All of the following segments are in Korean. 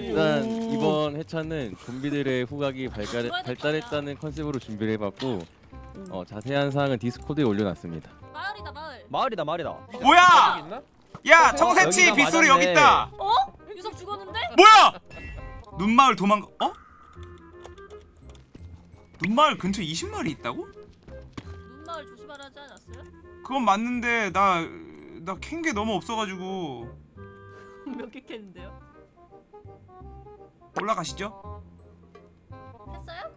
일단 이번 회차는 좀비들의 후각이 발달, 발달했다는 컨셉으로 준비를 해봤고 어, 자세한 사항은 디스코드에 올려놨습니다. 마을이다 마을. 마을이다 마을이다. 뭐야? 있나? 야 어, 청새치 빗소리. 여기 있다. 어? 유석 죽었는데? 뭐야? 눈마을 도망가. 어? 눈마을 근처 20마리 있다고? 눈마을 조심하라 하지 않았어요? 그건 맞는데 나 나 캔 게 너무 없어가지고 몇개 캤는데요? 올라가시죠. 했어요?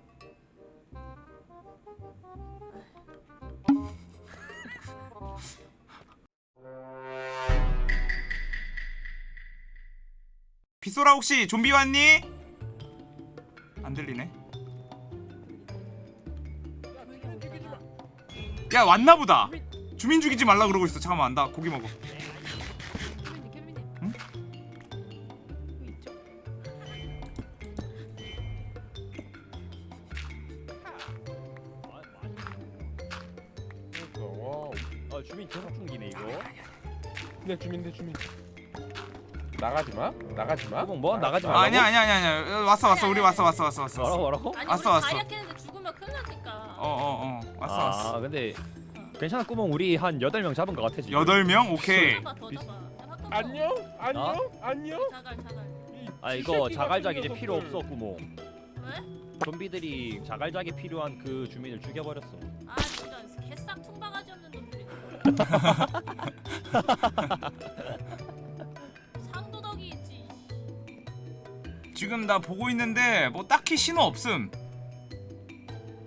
빗소라 혹시 좀비 왔니? 안 들리네. 야 왔나 보다. 주민 죽이지 말라 그러고 있어. 잠깐만 나 고기 먹어. 주민 내 주민. 나가지 마. 나가지 마. 구멍 뭐? 나가지 아, 말라고? 아니야 아니야 아니야 아니야. 어, 왔어 왔어 우리 왔어 왔어 왔어 왔어. 뭐라고 어 뭐라고? 아니 왔어, 우리 왔어. 다이아 캐는데 죽으면 큰일 나니까. 어, 어. 왔어 아 왔어. 근데 괜찮아 구멍 우리 한 여덟 명 잡은 것 같아 지금. 여덟 명 오케이. 더 잡아 더 잡아. 안녕 안녕 안녕. 자갈 자갈. 이아 이거 자갈작 이제 필요. 없어 구멍. 왜? 좀비들이 자갈작에 필요한 그 주민을 죽여버렸어. 아 진짜 개싹 퉁바가지 없는 놈들이. 상도덕이 있지. 지금 나 보고 있는데 뭐 딱히 신호 없음.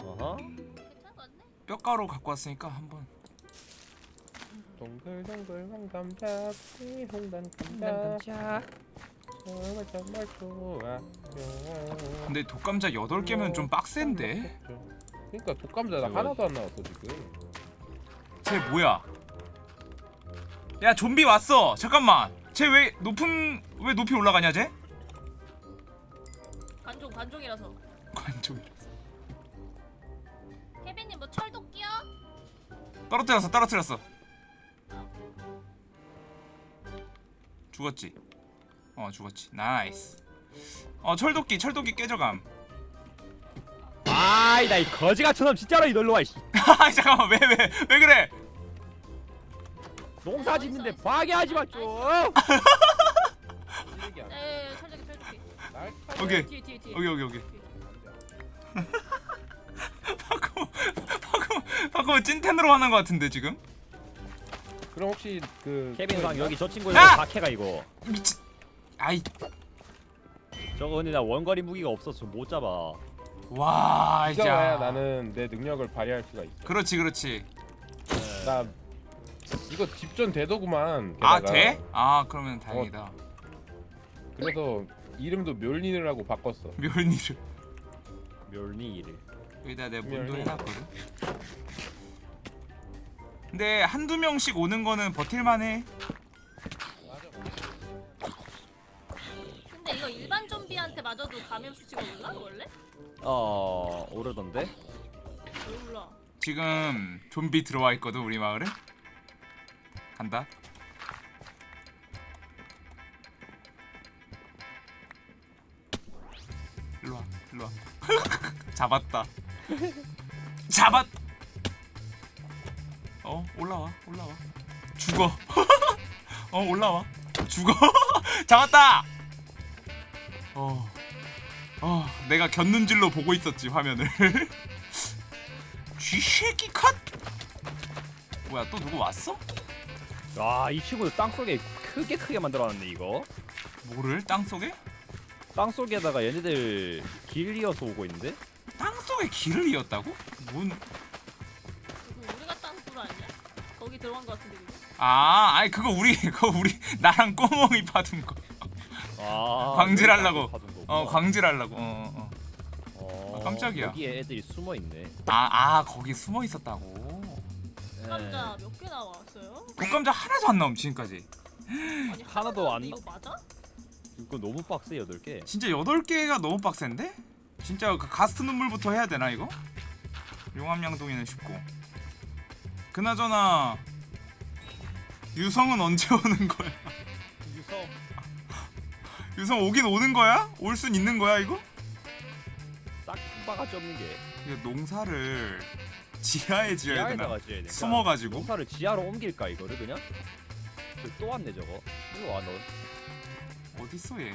어허. 뼈가루 갖고 왔으니까 한번. 동글동글 황감자 홍단 감자 정말 정말 좋아. 근데 독감자 8개면 좀 빡센데. 그러니까 독감자 나 하나도 안 나왔어 지금. 쟤 뭐야? 야 좀비 왔어. 잠깐만. 쟤 왜 높은 왜 높이 올라가냐 쟤? 관종 관종이라서. 관종. 케빈님 뭐 철도끼야? 떨어뜨렸어 떨어뜨렸어. 죽었지. 어 죽었지. nice. 어 철도끼 철도끼 깨져감. 아이 나 이 거지 같은 놈 진짜로 이놀러 와. 이씨. 아 잠깐만 왜 왜 왜 그래? 농사 짓는데 방해하지 마 좀. 에 철도끼 철도끼. 날 오케이. 뒤에 뒤에 뒤에. 여기 여기 여기. 방금 방금 방금 찐텐으로 하는 것 같은데 지금? 그럼 혹시 그 케빈 있나? 여기 저 친구 야! 다 캐가 이거. 미친. 아이 저거 근데 나 원거리 무기가 없어서 못 잡아. 와 와야 이제 나는 내 능력을 발휘할 수가 있어. 그렇지 그렇지. 나 이거 집전 대도구만. 아 게다가. 돼? 아 그러면 다행이다. 그래서 이름도 멸린이라고 바꿨어. 멸니를 멸니를. 여기다 내 문도. 해놨거든. 근데 한두 명씩 오는 거는 버틸만해. 근데 이거 일반 좀비한테 맞아도 감염 수치가 올라 원래? 어 오르던데. 왜 올라? 지금 좀비 들어와 있거든 우리 마을에. 간다. 일로 와, 일로 와. 잡았다. 잡았. 어 올라와, 올라와. 죽어. 어 올라와. 죽어. 잡았다. 어. 어, 내가 곁눈질로 보고 있었지 화면을. 쥐새끼 컷. 뭐야 또 누구 왔어? 와이 친구 땅 속에 크게 크게 만들어놨네 이거. 뭐를 땅 속에? 땅 속에다가 얘네들 길 이어서 오고 있는데? 땅 속에 길을 이었다고? 뭔? 우리가 땅굴 아니야? 거기 들어간 거 같은데 그거? 아, 아니 그거 우리 그거 우리 나랑 꼬멍이 파둔 거. 아 광질하려고. 어 광질하려고. 어, 어. 어, 아, 깜짝이야. 여기에 애들이 숨어 있네. 아, 아 거기 숨어 있었다고. 감자 몇 개 나왔어요? 독감자 하나도 안 나옴 지금까지. 아니 하나도 안 이거 맞아? 이거 너무 빡세 여덟 개. 진짜 여덟 개가 너무 빡센데? 진짜 그 가스트 눈물부터 해야 되나 이거? 용암양동이는 쉽고. 그나저나 유성은 언제 오는 거야? 유성. 오긴 오는 거야? 올 순 있는 거야 이거? 딱 바가지 없는 게 이거 농사를 지하에 지어야 되나? 지어야 돼 숨어가지고 농사를 지하로 옮길까 이거를 그냥? 저또 왔네 저거 일로 와너 어딨어 얘?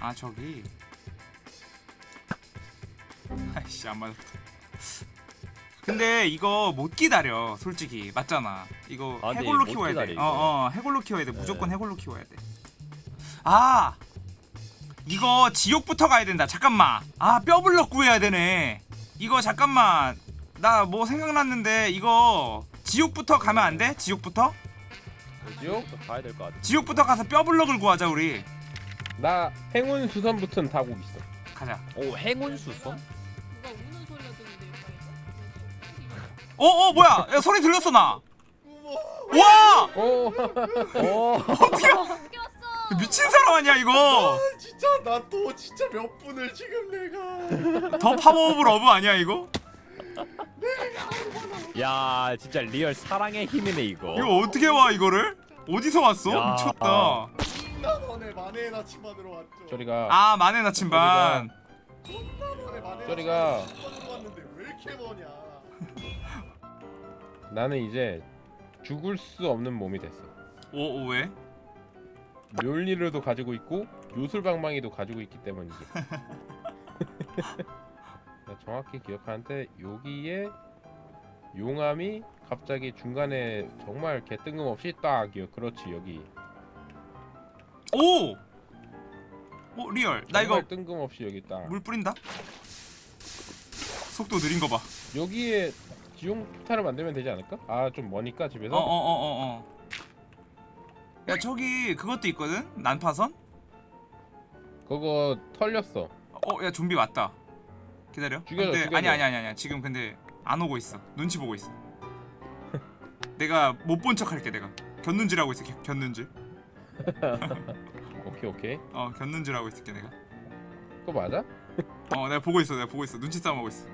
아 저기 아이씨 안 맞았다 근데 이거 못 기다려 솔직히 맞잖아 이거 아, 해골로 못 키워야 기다려, 돼 이거. 어어 해골로 키워야 돼 네. 무조건 해골로 키워야 돼 아 이거 지옥부터 가야 된다 잠깐만 아 뼈블럭 구해야 되네 이거 잠깐만 나 뭐 생각났는데 이거 지옥부터 가면 안 돼? 지옥부터? 뭐지요? 가야 될 것 같아 지옥부터 가서 뼈블럭을 구하자 우리 나 행운 수선부터는 타고 있어. 가자 오 행운 수선? 누가 우는 소리가 들리는데 옆방에서. 어, 어, 뭐야? 야, 소리 들렸어, 나. 와! 오, 오 어떻게? 미친 사람 아니야, 이거? 진짜 나 또 진짜 몇 분을 지금 내가 the power of love 아니야, 이거? 야 진짜 real 사랑의 힘이네 이거 이거 어떻게 와, 이거를? 어디서 왔어? 야. 미쳤다. 나 너네 만에 나치반으로 왔죠 저리가. 아, 만에 나침반. 저리가. 나치반으로 왔는데 왜 이렇게 머냐 나는 이제 죽을 수 없는 몸이 됐어. 오, 오, 왜? 멸리를도 가지고 있고 요술방망이도 가지고 있기 때문이지. 나 정확히 기억하는데 여기에 용암이 갑자기 중간에 정말 개 뜬금없이 딱 그렇지 여기. 오! 오, real. 나 이거 뜬금없이 여기 딱. 물 뿌린다? 속도 느린 거 봐. 여기에 지용 폭탄을 만들면 되지 않을까? 아 좀 머니까 어, 집에서. 어, 어, 어, 어. 야, 저기 그것도 있거든? 난파선? 그거 털렸어. 어, 야, 좀비 왔다. 기다려. 죽여줘, 근데 죽여줘. 아니 아니 아니 아니. 지금 근데 안 오고 있어. 눈치 보고 있어. 내가 못 본 척 할게 내가. 겼는지라고 있어. 겨- 겼는지. 오케이 오케이. 어, 겼는지라고 있을게 내가. 그거 맞아? 어, 내가 보고 있어. 내가 보고 있어. 눈치 싸움 하고 있어.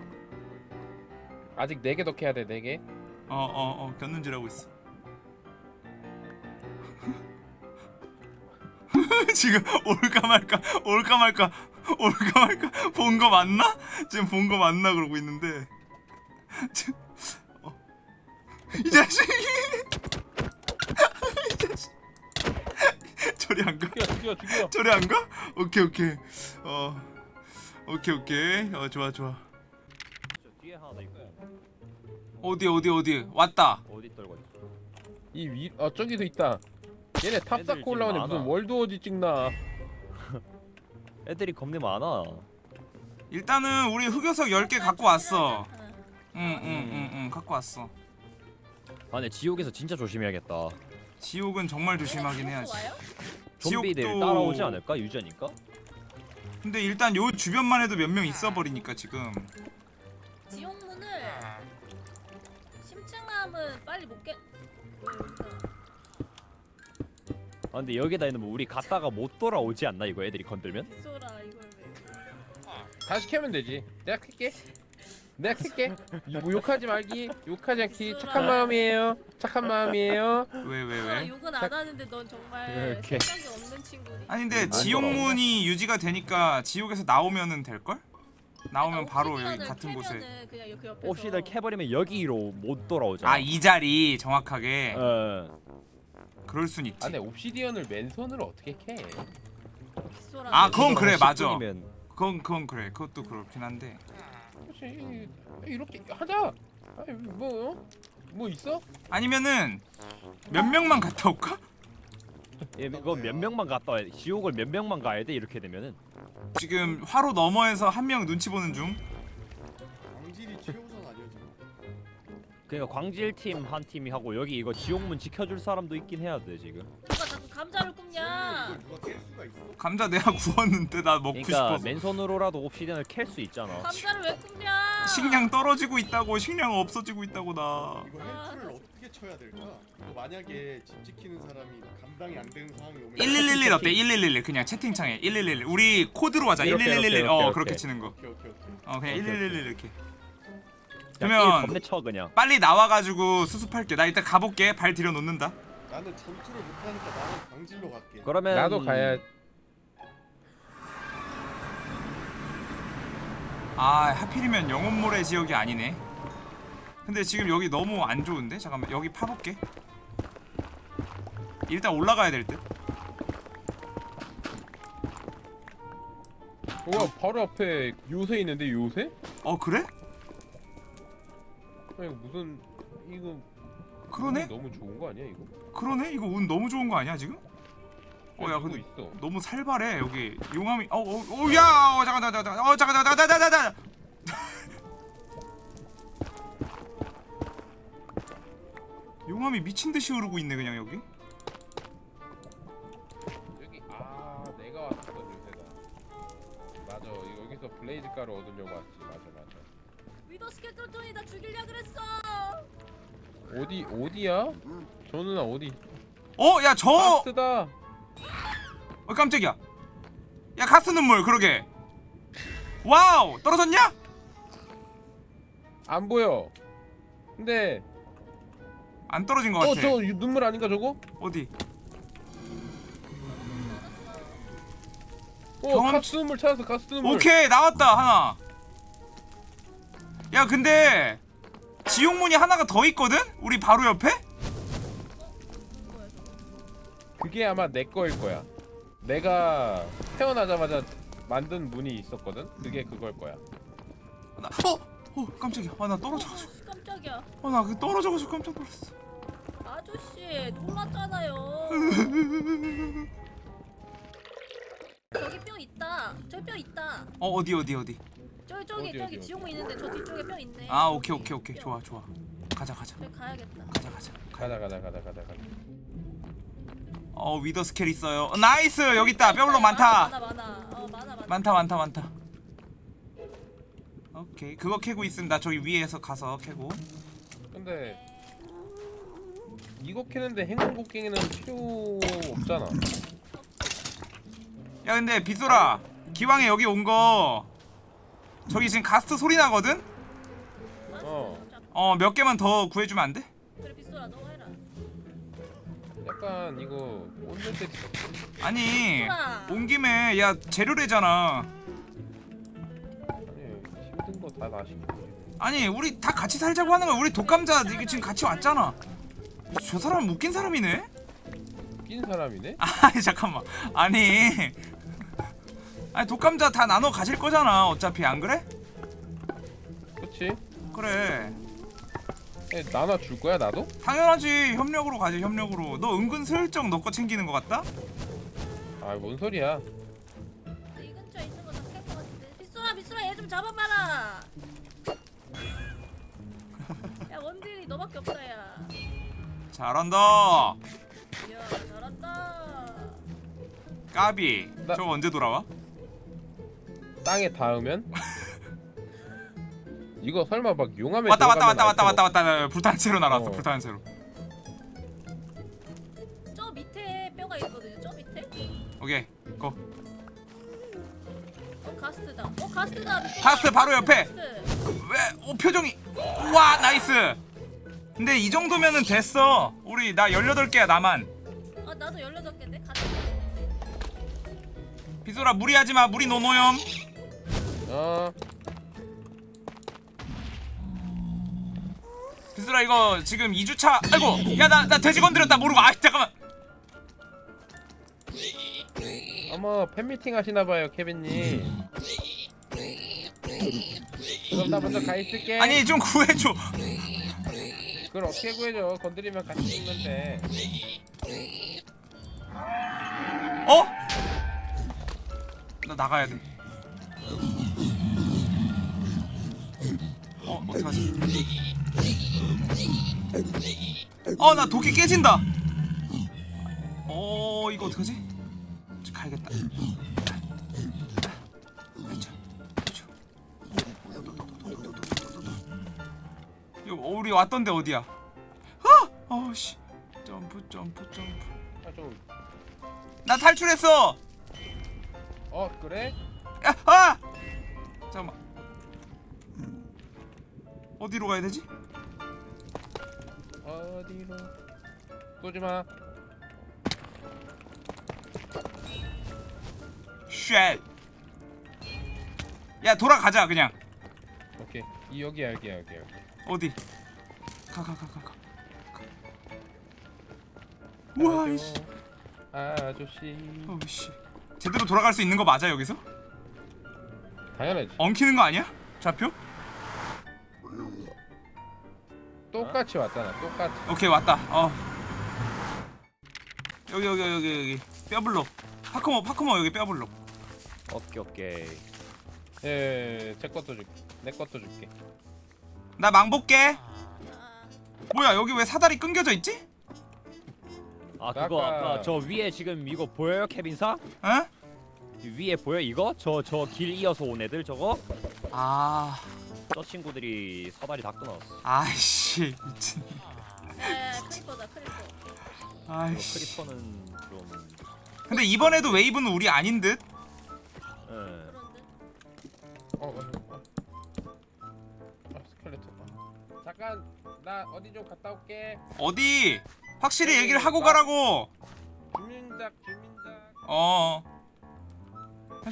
아직 네개더 캐야 돼네 개. 어, 어, 어. 겼는지라고 있어. 지금 올까 말까 올까 말까 올까 말까 본 거 맞나? 지금 본 거 맞나 그러고 있는데 어. 이 자식이 이 자식 저리 안 가? 죽여 죽여 죽여. 저리 안 가? 오케이 오케이 어 오케이 오케이 어 좋아 좋아 어디 어디 어디 왔다 어디 떨고 있어 이 위, 어 저기도 있다. 얘네 탑 애들 쌓고 올라오네 지금 무슨 많아. World War Z 찍나. 애들이 겁내 많아 일단은 우리 흑요석 10개 갖고 왔어 응. 응응응응 갖고 왔어 아 근데 지옥에서 진짜 조심해야겠다 지옥은 정말 조심하긴 해야지? 좀비들 지옥도- 따라오지 않을까 유저니까? 근데 일단 요 주변만 해도 몇 명 있어 버리니까 지금 지옥문을 심층함은 빨리 못 깨. 아 근데 여기다 있는 뭐 우리 갔다가 못 돌아오지 않나 이거 애들이 건들면? 소라 이걸 왜? 다시 캐면 되지. 내가 캘게. 내가 캘게. 뭐 욕하지 말기. 욕하지 않기. 착한 마음이에요. 착한 마음이에요. 왜왜 소라 왜? 욕은 안 하는데 넌 정말 이렇게. 생각이 없는 친구니. 아니 근데 안 지옥문이 유지가 되니까 지옥에서 나오면은 될 걸? 나오면 바로 여기 같은 곳에 그냥 그 옆에서. 옵시들 캐버리면 여기로 못 돌아오잖아 아이 자리 정확하게 어. 그럴 순 있지 아 근데 옵시디언을 맨손으로 어떻게 캐? 아, 그건 그래, 맞아. 10분이면 그건 그건 그래 그것도 그렇긴 한데 그렇지. 이렇게 하자. 아니 뭐 어? 뭐 있어? 아니면은 몇 명만 갔다 올까? 예, 이거 몇 명만 갔다 와야 돼 지옥을 몇 명만 가야 돼 이렇게 되면은 지금 화로 너머에서 한 명 눈치 보는 중 그러니까 광질팀 한 팀이 하고 여기 이거 지옥문 지켜줄 사람도 있긴 해야 돼 지금. 누가 자꾸 감자를 굽냐? 감자 내가 구웠는데 나 먹고 그러니까 싶어서. 맨손으로라도 obsidian을 캘 수 있잖아. 감자를 왜 굽냐? 식량 떨어지고 있다고 식량 없어지고 있다고 나. 이거 help를 어떻게 쳐야 될까? 만약에 집 지키는 사람이 감당이 안 되는 상황이 오면 1111 어때? 1111 그냥 채팅창에. 1111 우리 코드로 하자. 이렇게, 1111 이렇게, 어 이렇게, 그렇게 이렇게. 치는 거. 오케이 오케이 오케이. 어 그냥 오케이, 1111 이렇게 그러면 쳐, 그냥. 빨리 나와가지고 수습할게. 나 일단 가볼게. 발 들여 놓는다. 나는 전투를 못하니까 나는 광질로 갈게. 그러면 나도 가야 아 하필이면 영혼모래 지역이 아니네. 근데 지금 여기 너무 안 좋은데? 잠깐만 여기 파볼게. 일단 올라가야 될듯. 뭐야 바로 앞에 요새 있는데 요새? 어 그래? 아니 이거 무슨 이거 그러네? 너무 좋은 거 아니야 이거? 그러네? 이거 운 너무 좋은 거 아니야 지금? 어야 이거 근데 있어. 너무 살벌해 여기 용암이 어어야 어, 잠깐 잠깐 잠깐 어 잠깐 잠깐 잠깐 잠깐 용암이 미친 듯이 흐르고 있네 그냥 여기 여기 아 내가 왔었던 요새다. 맞아 여기서 blaze 가루 얻으려고 왔지. wither skeleton이 나 죽이려 그랬어. 어디 어디야? 저 누나 어디? 어 야 저 ghast다. 어 깜짝이야 야 ghast 눈물 그러게 wow 떨어졌냐? 안 보여. 근데 안 떨어진 것 같아 어저 눈물 아닌가 저거? 어디? 어 경험- 가스 눈물 찾았어 가스 눈물. 오케이 나왔다 하나 야 근데 지옥문이 하나가 더 있거든? 우리 바로 옆에? 그게 아마 내 거일 거야. 내가 태어나자마자 만든 문이 있었거든. 그게 그걸 거야. 나, 어? 어 깜짝이야 아나 떨어져가지고 아저씨 깜짝이야. 어나 그 떨어져가지고 깜짝 놀랐어 아저씨 놀랐잖아요. 저기 뼈 있다. 저기 뼈 있다. 어 어디 어디 어디 저기 저기 어디, 저기 어디, 지옥문 있는데 저 뒤쪽에 뼈 있네. 아 오케이 오케이 오케이. 좋아 좋아. 가자 가자. 저기 가야겠다. 가자 가자. 가자 가자 가자 가자 가자. 어 wither skel 있어요. 어, nice! 여기 있다. 뼈블록 많다. 많아 많아. 어 많아 많아. 많다 많다 많다. 오케이. 그거 캐고 있습니다. 저기 위에서 가서 캐고. 근데 이거 캐는데 행운 곡괭이는 필요 없잖아. 야 근데 빗소라 기왕에 여기 온 거 저기 지금 가스트 소리 나거든? 어. 어몇 개만 더 구해주면 안 돼? 그래 빗소라 너 해라. 약간 이거 꽂는 때 아니 빗소라. 온 김에 야 재료래잖아 아니 힘든 거 다 나시고. 아니 우리 다 같이 살자고 하는 거야 우리 독감자 이게 지금 같이 왔잖아 저 사람 웃긴 사람이네? 웃긴 사람이네. 아니 잠깐만 아니 아니 독감자 다 나눠 가실 거잖아 어차피 안 그래? 그렇지? 그래 에, 나눠 줄 거야 나도? 당연하지 협력으로 가지 협력으로 너 은근 슬쩍 너 거 챙기는 거 같다? 아 뭔 소리야? 이 근처에 있는 거다 캘것 같은데. 빗소라 빗소라 얘 좀 잡아봐라. 야 원딜이 너밖에 없다 야. 잘한다 이야 잘한다. 까비 나- 저거 언제 돌아와? 땅에 닿으면? 이거 설마 막 용암에 왔다 왔다 왔다 왔다 알 왔다 왔다 불타는 채로 날아왔어 어. 불타는 채로 저 밑에 뼈가 있거든요. 저 밑에. 오케이 고 어 ghast다. 어 ghast다. ghast 바로 옆에 ghast. 왜? 오 표정이 와 nice 근데 이 정도면은 됐어 우리 나 18개야 나만 아 나도 18개인데 가자. 비소라 무리하지마 무리 no no염 어 비소라 이거 지금 2주차 아이고 야 나 나 돼지 건드렸다 모르고. 아 잠깐만. 어머 팬미팅 하시나봐요 케빈님. 그럼 나 먼저 가 있을게. 아니 좀 구해줘. 그걸 어떻게 구해줘? 건드리면 같이 죽는데. 어? 나 나가야 돼. 어? 어, 나 도끼 깨진다. 어, 이거 어떡하지? 저 가야겠다. 어, 우리 왔던데 어디야? 아! 어씨. 점프 점프 점프. 나 탈출했어. 어 그래? 야, 아! 잠깐만. 어디로 가야 되지? 어디로 쏘지 마 shit. 야, 돌아가자 그냥. 오케이 이 여기야 여기야 여기야 여기. 어디? 가 가 가 가 가. 우와 이씨. 아저씨 어씨. 제대로 돌아갈 수 있는 거 맞아 여기서? 당연하지 엉키는 거 아니야? 좌표? 똑같이 왔잖아 똑같이 오케이 왔다. 어. 여기 여기 여기 여기 뼈블록. 파크모 파크모 여기 뼈블록. 오케이 오케이. 예제 것도 줄게 내 것도 줄게 나 망볼게. 아, 뭐야 여기 왜 사다리 끊겨져 있지? 아 그거 아까- 아까 저 위에 지금 이거 보여요 케빈사? 어? 위에 보여 이거? 저 저 길 이어서 온 애들 저거? 아 저 친구들이 사다리 다 끊었어. 아이씨 미친. 야야야 creeper다 creeper. 저 아이씨. creeper는 좀. 근데 이번에도 wave는 우리 아닌 듯. 예. 그런데 어, 어, 어. 아 스켈레톤 아. 잠깐 나 어디 좀 갔다 올게 어디? 확실히 얘기를 하고 가라고. 주민작 주민작 어.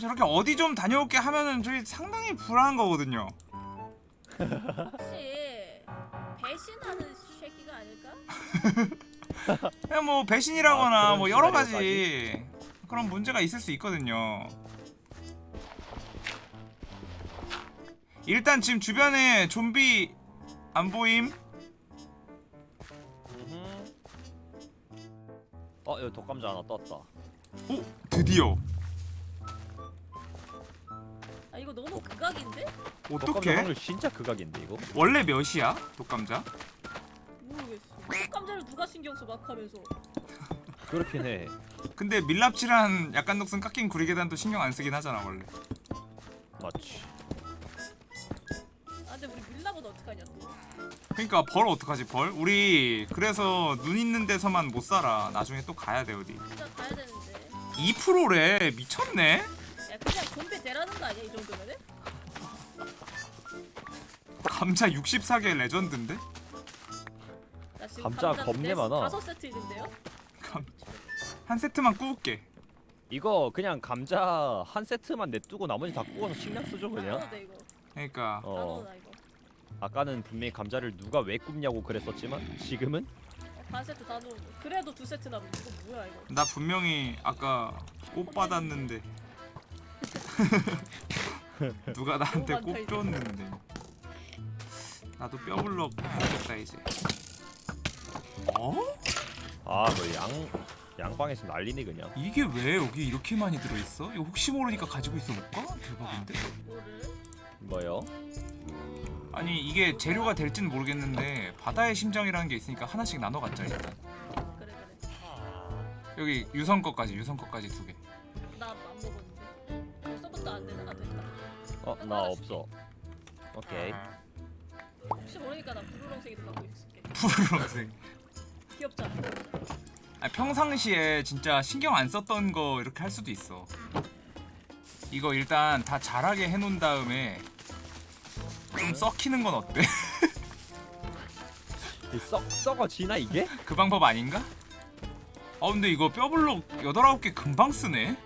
저렇게 어디 좀 다녀올게 하면은 저희 상당히 불안한 거거든요. 혹시 배신하는 새끼가 아닐까? 그냥 뭐 배신이라거나 아, 뭐 여러? 가지 그런 문제가 있을 수 있거든요. 일단 지금 주변에 좀비 안 보임? 음흠. 어 여기 독감자 하나 떴다. 오 드디어 아 이거 너무 극악인데? 어떻게? 확률 진짜 극악인데 이거? 원래 몇이야 독감자? 모르겠어. 감자를 누가 신경 써 막하면서. 그렇긴 해. 근데 밀랍질한 약간 녹슨 깎인 구리계단도 신경 안 쓰긴 하잖아 원래. 맞지. 아 근데 우리 밀라보다 어떡하냐 또. 그러니까 벌 어떡하지 벌? 우리 그래서 눈 있는 데서만 못 살아. 나중에 또 가야 돼 어디. 진짜 가야 되는데. 2%래 미쳤네. 야 그냥 좀비 되라는 거 아니야 이 정도면은? 감자 64개 레전드인데? 나 지금 감자 겁내 네- 많아. 다섯 세트 있는데요? 감... 한 세트만 구울게. 이거 그냥 감자 한 세트만 냅두고 나머지 다 구워서 식량 쓰죠 다 그냥. 돼 이거. 그러니까 다 어. 아까는 분명히 감자를 누가 왜 굽냐고 그랬었지만 지금은 어, 반 세트 다 넣어. 그래도 두 세트 남은 이거 뭐야 이거? 나 분명히 아까 꽃 받았는데 누가 나한테 너무 많다, 꽃 이제. 줬는데 나도 뼈블럭 해야겠다 이제. 어? 아뭐양 양방에서 난리네 그냥. 이게 왜 여기 이렇게 많이 들어있어? 이거 혹시 모르니까 가지고 있어볼까? 대박인데? 뭐요? 아니 이게 재료가 될지는 모르겠는데 바다의 심장이라는 게 있으니까 하나씩 나눠 갖자 일단 그래 그래. 여기 유성 거까지 유성 거까지 두 개. 나안 먹었 벌써부터 안 되나? 아 됐다. 어 나 없어. 오케이. 혹시 모르니까 나 푸르렁색이도 갖고 있을게. 푸르렁색. 귀엽잖아. 아니, 평상시에 진짜 신경 안 썼던 거 이렇게 할 수도 있어. 이거 일단 다 자라게 해놓은 다음에 좀 썩히는 건 어때? 이썩 썩어지나 이게? 그 방법 아닌가? 어 근데 이거 뼈블록 8, 9개 금방 쓰네?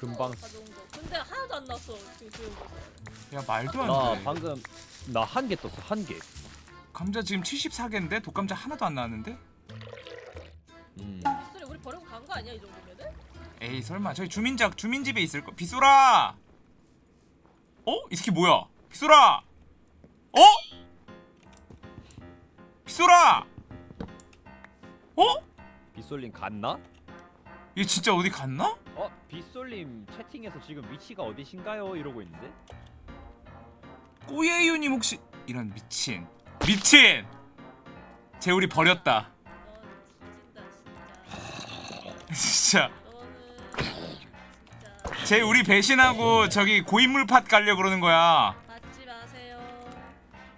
금방. 가져온 거. 근데 하나도 안 났어. 지금. 야 말도 나 안돼 방금 나 한 개 떴어 한 개. 감자 지금 74개인데 독감자 하나도 안 나왔는데? 음. 빗소리 우리 버리고 간 거 아니야 이 정도면은? 에이 설마 저희 주민작 주민집에 있을 거 빗소라 어? 이 새끼 뭐야 빗소라 어? 빗소라 어? 빗솔님 갔나? 얘 진짜 어디 갔나? 어 빗솔님 채팅에서 지금 위치가 어디신가요? 이러고 있는데. 꼬예유님 혹시 이런 미친 미친 쟤 우리 버렸다 너 진짜 쟤 우리 배신하고 저기 고인물 팟 가려 그러는 거야 받지 마세요.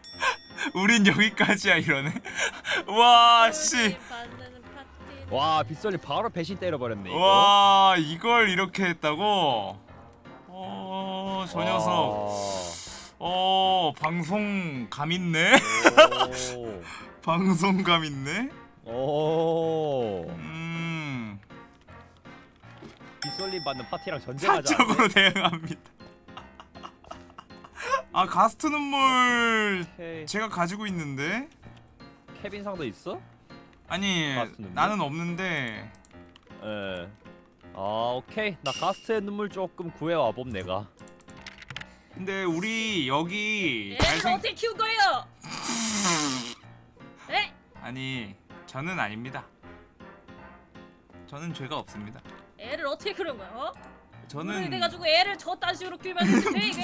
우린 여기까지야 이러네 와씨. 와 빗솔님 바로 배신 때려버렸네. 이거. 와 이걸 이렇게 했다고? 어, 저 녀석. 어, 방송 감 있네. 오. 방송 감 있네. 오. 음, 빗솔님 받는 파티랑 전쟁하자. 사적으로 대응합니다. 아 가스트 눈물. 제가 가지고 있는데 케빈상도 있어? 아니? 나는 없는데 예. 아 오케이. 나 가스트의 눈물 조금 구해와 봄 내가. 근데 우리 여기 애를 잘생 어떻게 키운 거예요? 에? 아니 저는 아닙니다. 저는 죄가 없습니다. 애를 어떻게 그런 거야? 어? 저는 오늘 돼가지고 애를 저딴 식으로 키우면 돼 이게.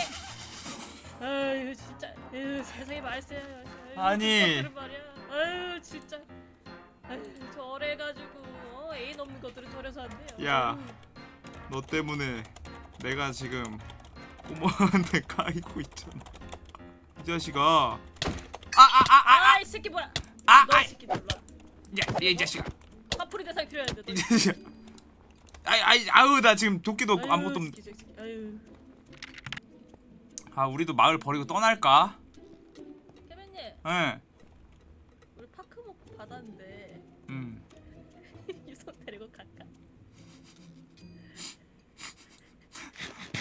아유 진짜. 아유 세상에 말세. 아니. 아유 진짜. 아유 저래가지고 어, 애인 없는 것들은 저래서 안 돼요. 야. 아유. 너 때문에 내가 지금 꼬마한테 까이고 있잖아. 이 자식아. 아아아아 아 아 아 이 새끼 뭐야? 아, 너이 아, 새끼 놀라. 야, 이 자식아. 화풀이 대상 이 자식아. 아이 아이 아우 나 지금 도끼도 없고 아무것도 없. 새끼, 새끼. 아유. 아 우리도 마을 버리고 떠날까? 케빈님, 예. 우리 파크모프 받았는데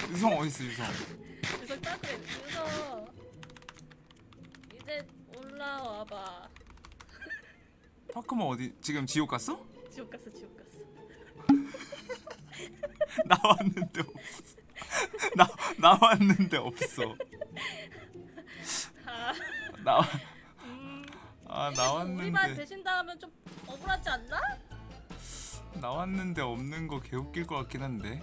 유성 어디 있어 유성? 유성 따그래. 유성. 이제 올라와봐. 파크모 어디 지금 지옥 갔어? 지옥 갔어, 지옥 갔어. 나왔는데 없어. 나 나왔는데 없어. 아, 나 음. 아뭐 우리만 나왔는데 배신다 하면 좀 억울하지 않나? 나왔는데 없는 거 개웃길 것 같긴 한데.